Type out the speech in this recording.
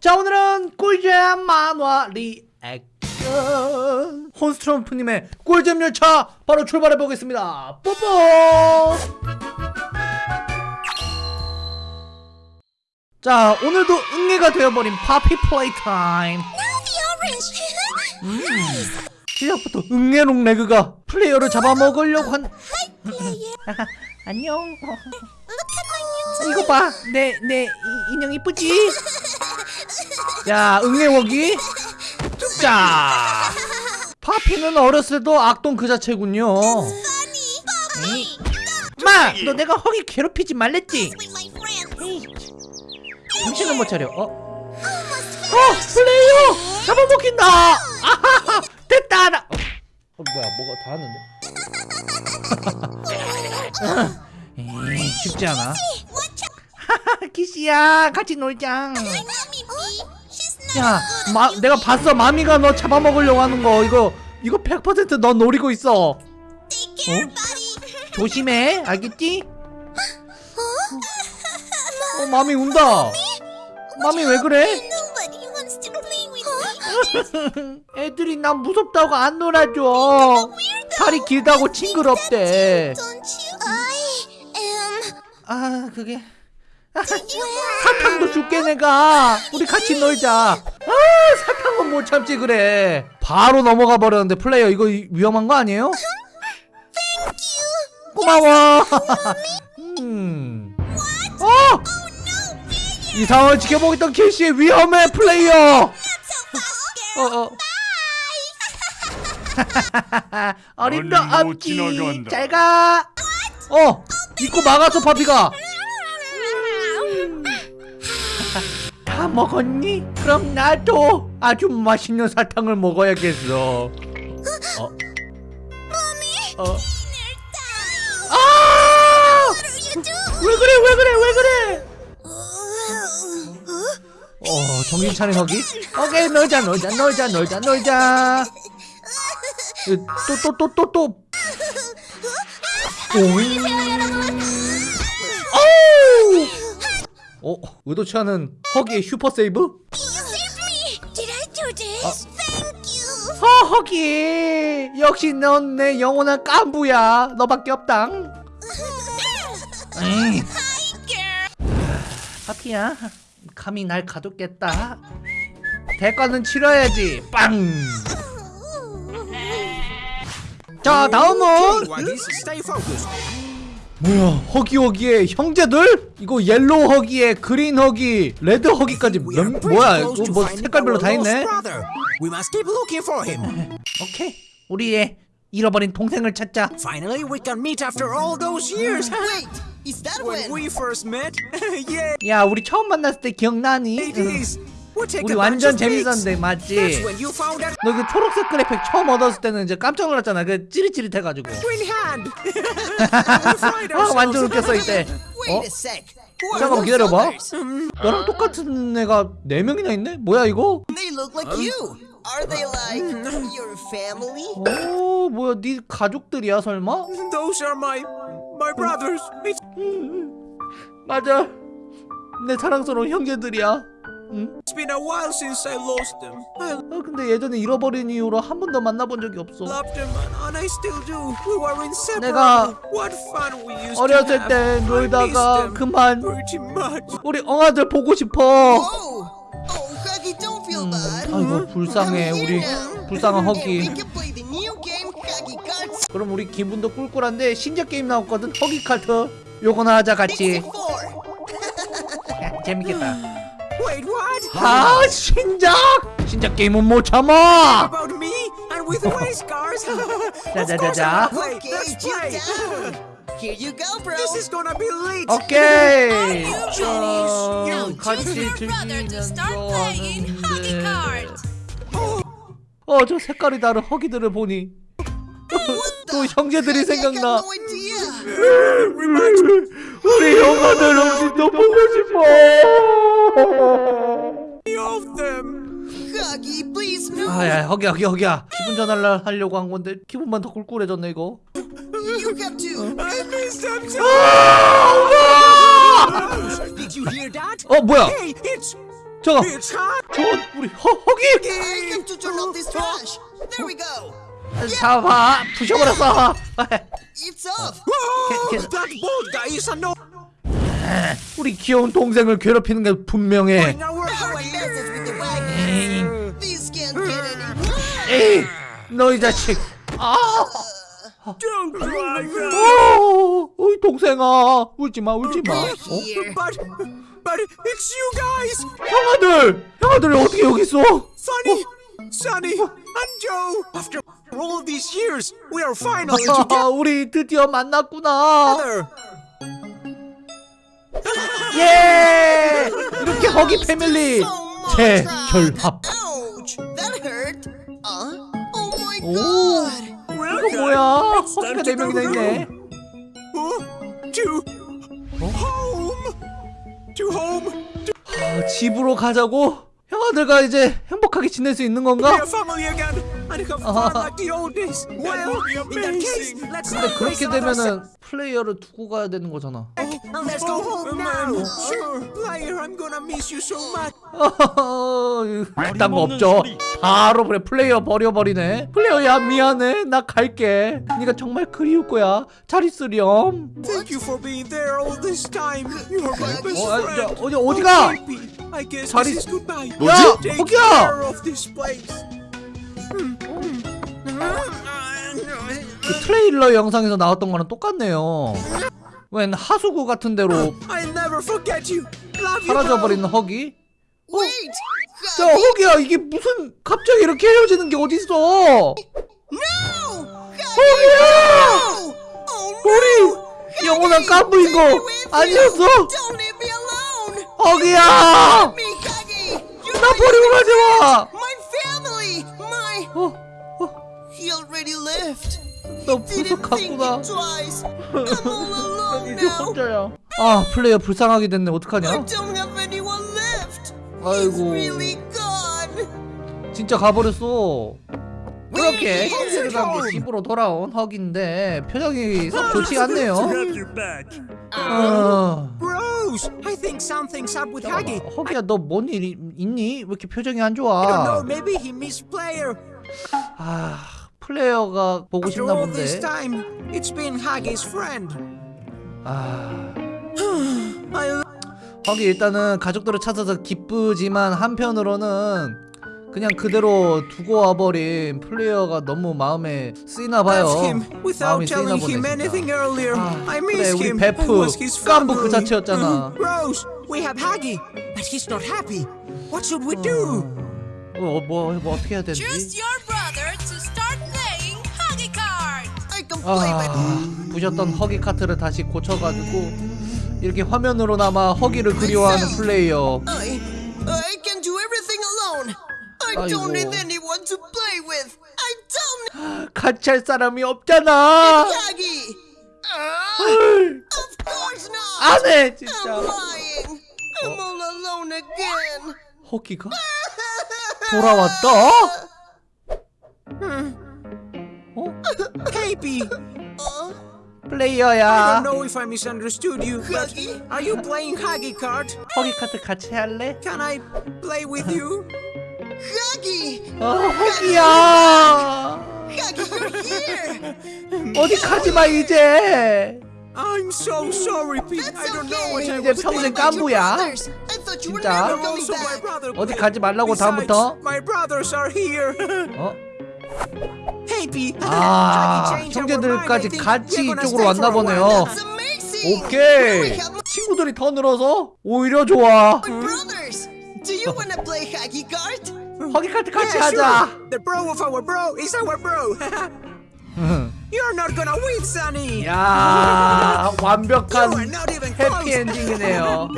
자 오늘은 꿀잼 만화 리액션. 혼스트럼프님의 꿀잼 열차 바로 출발해 보겠습니다. 뽀뽀! 자 오늘도 응애가 되어버린 파피 플레이 타임 음, 시작부터 응애롱 레그가 플레이어를 잡아먹으려고 한 안녕. 이거 봐. 내 내 인형 이쁘지? 야 응애워기 자 파피는 어렸을 때도 악동 그 자체군요 에이. 마! 너 내가 허기 괴롭히지 말랬지? 정신을 못 차려 어? 어! 플레이어! 잡아먹힌다! 아하하! 됐다! 나... 어, 어 뭐야 뭐가 다 왔는데? 에이, 쉽지 않아 하하 키시야 같이 놀자 야, 마, 내가 봤어. 마미가 너 잡아먹으려고 하는 거. 이거 이거 100%너 노리고 있어. 어? 조심해. 알겠지? 어, 마미 운다. 마미 왜 그래? 애들이 난 무섭다고 안 놀아줘. 다리 길다고 징그럽대. 아, 그게 사탕도 줄게 내가. 우리 같이 놀자. 아 사탕은 못 참지 그래. 바로 넘어가 버렸는데 플레이어 이거 위험한 거 아니에요? 고마워. 음. 어! 이 상황을 지켜보고 있던 캐시 위험해 플레이어. 어 어. 어림도 얼른 못 없지. 잘가. 어 입고 막았어 파피가 다 먹었니? 그럼 나도 아주 맛있는 사탕을 먹어야겠어. 어? 어? 아! 왜 그래 왜 그래 왜 그래? 어 정신 차린 허기? 오케이 놀자 놀자 놀자 놀자 놀자. 또 또 또 또 또. 오잉. 어? 의도치 않은 허기의 슈퍼 세이브? 어 허기! 역시 넌 내 영원한 깐부야. 너밖에 없당. 에이. 파피야 감히 날 가뒀겠다. 대가는 치러야지. 빵! 자 다음은. 뭐야 허기 허기의 형제들? 이거 옐로우 허기에 그린 허기 레드 허기까지 몇, 뭐야 이거 뭐 색깔별로 다 있네. 오케이 우리의 잃어버린 동생을 찾자 Finally, we can meet after all those years. Wait, is that when when? we first met? yeah, 야 우리 처음 만났을 때 기억나니? it is. 우리 완전. 재밌었는데 맞지? 너 그 초록색 그래픽 처음 얻었을 때는 이제 깜짝 놀랐잖아 그 찌릿찌릿해가지고 아 완전. 웃겼어 이때 어? 잠깐만 기다려봐? 너랑 똑같은 애가 4명이나 있네? 뭐야 이거? They look like you. Are they like your family? 오 뭐야 네 가족들이야 설마? Those are my my brothers. It's 맞아 내 사랑스러운 형제들이야 응? been a while since I lost them. I 아 근데 예전에 잃어버린 이후로 한 번도 만나본 적이 없어 loved them, and I still do. We were inseparable. 내가 What fun we used 어렸을 to have. 때 I miss 놀다가 them 그만 pretty much. 우리 엉아들 보고 싶어 Oh, oh, Huggy, don't feel bad. 아이고 불쌍해 우리. 불쌍한 we 허기 can play the new game, Huggy Cards 그럼 우리 기분도 꿀꿀한데 신작 게임 나왔거든 허기 카트 요거나 하자 같이 64. 재밌겠다 Wait, what? 아 신작 신작 게임은 못 참아 About me and with race cars? of 자, course 자. I will play. Okay, Let's chill play. down. Here you go, bro. This is gonna be lit. 오케이 Now 어, choose 같이 your brother to start 즐기면서 playing hockey 하는데 cards. 어저 색깔이 다른 허기들을 보니 또 형제들이 생각나. 우리 형아들 엄지도 보고 싶어. 아야 허기야 허기야 허기야 기분 전환을 하려고 한 건데 기분만 더 꿀꿀해졌네 이거 아! 어 뭐야 잠깐. 저 우리 허, 허기 잡아 부셔버렸어 It's off. That guy is a no. 우리 귀여운 동생을 괴롭히는 게 분명해. 에이 너희 자식 아 Don't cry, guys. 오, 어이 동생아 울지 마 울지 마 어? Here. But, but it's you guys. 형아들 형아들 어떻게 여기 있어 Sunny, Sunny, Joe. After all these years, we are finally together. 우리 드디어 만났구나 예 이렇게 허기 패밀리. 재결합. Uh? Oh 오! 이거 뭐야 허기가 네 명이나 있네 Oh, to home. To home. 아, 집으로 가자고 형 아들과 이제 행복하게 지낼 수 있는 건가 근데 그렇게 되면은 플레이어를 두고 가야 되는 거잖아 Oh, let's go home man. now. Sure, player, I'm gonna miss you so much. 그딴 거 없죠 바로 그래 플레이어 버려버리네 플레이어야 미안해 나 갈게 네가 정말 그리울 거야 잘 있으렴 Thank you for being there all this time. You're my best 어, 아, 야, friend. 어디 어디가 is goodbye. 뭐지? 거기야! 그 트레일러 영상에서 나왔던 거랑 똑같네요 웬 하수구 같은 데로. 사라져버리는 허기 Wait! 자 허기야 이게 무슨 갑자기 이렇게 헤어지는 게 어딨어! 허기야 Oh 우리 영원한 깐부인 거 아니었어! 허기야 나 버리고 가지마 family! My... 어, 어. 너 alone 이제 now. 혼자야 아 플레이어 불쌍하게 됐네 어떡하냐 아이고. really gone. 진짜 가버렸어 그렇게 함께 집으로 돌아온 허기인데 표정이 썩 좋지 않네요 어, Bros, I think something's up with Huggy. 허기야 너 뭔 일 있니? 왜 이렇게 표정이 안 I don't 좋아 know, maybe he missed player. 아 플레이어가 보고 싶나 all this 본데 time, it's been Huggy's friend. 아 허기 일단은 가족들을 찾아서 기쁘지만 한편으로는 그냥 그대로 두고 와버린 플레이어가 너무 마음에 쓰이나 봐요 마음이 쓰이나 보네 진짜. 아, 그래 우리. 베프 깐부 그. 자체였잖아 Bros, we have Huggy, but he's not happy. What should we do? 어, 뭐, 뭐 어떻게 해야 되지? 아, 부셨던 허기 카트를 다시 고쳐가지고 이렇게 화면으로나마 허기를 그리워하는 플레이어 아이고. don't need anyone to play with. I don't 같이 할 사람이 없잖아. Uh. 안해 진짜 again. 허기가 돌아왔다? Uh, I 플레이어야 don't know if I misunderstood you, but Huggy? are you playing Huggy card? 허기 카트 같이 할래? Can I play with you? Huggy! 어 허기야 Huggy, you're here! 어디 가지마 이제 I'm so sorry, Pete. I That's don't know what I 이제 was 평생 thinking. 깐부야 brothers. I thought you were 진짜? never You're coming also my back. brother. 어디 가지 말라고 Besides, 다음부터 my brothers are here. 어? 아 형제들까지 같이 이쪽으로 왔나 보네요 오케이 친구들이 더 늘어서 오히려 좋아? 허기 카트 같이 하자. 야 완벽한 not even close. 해피 엔딩이네요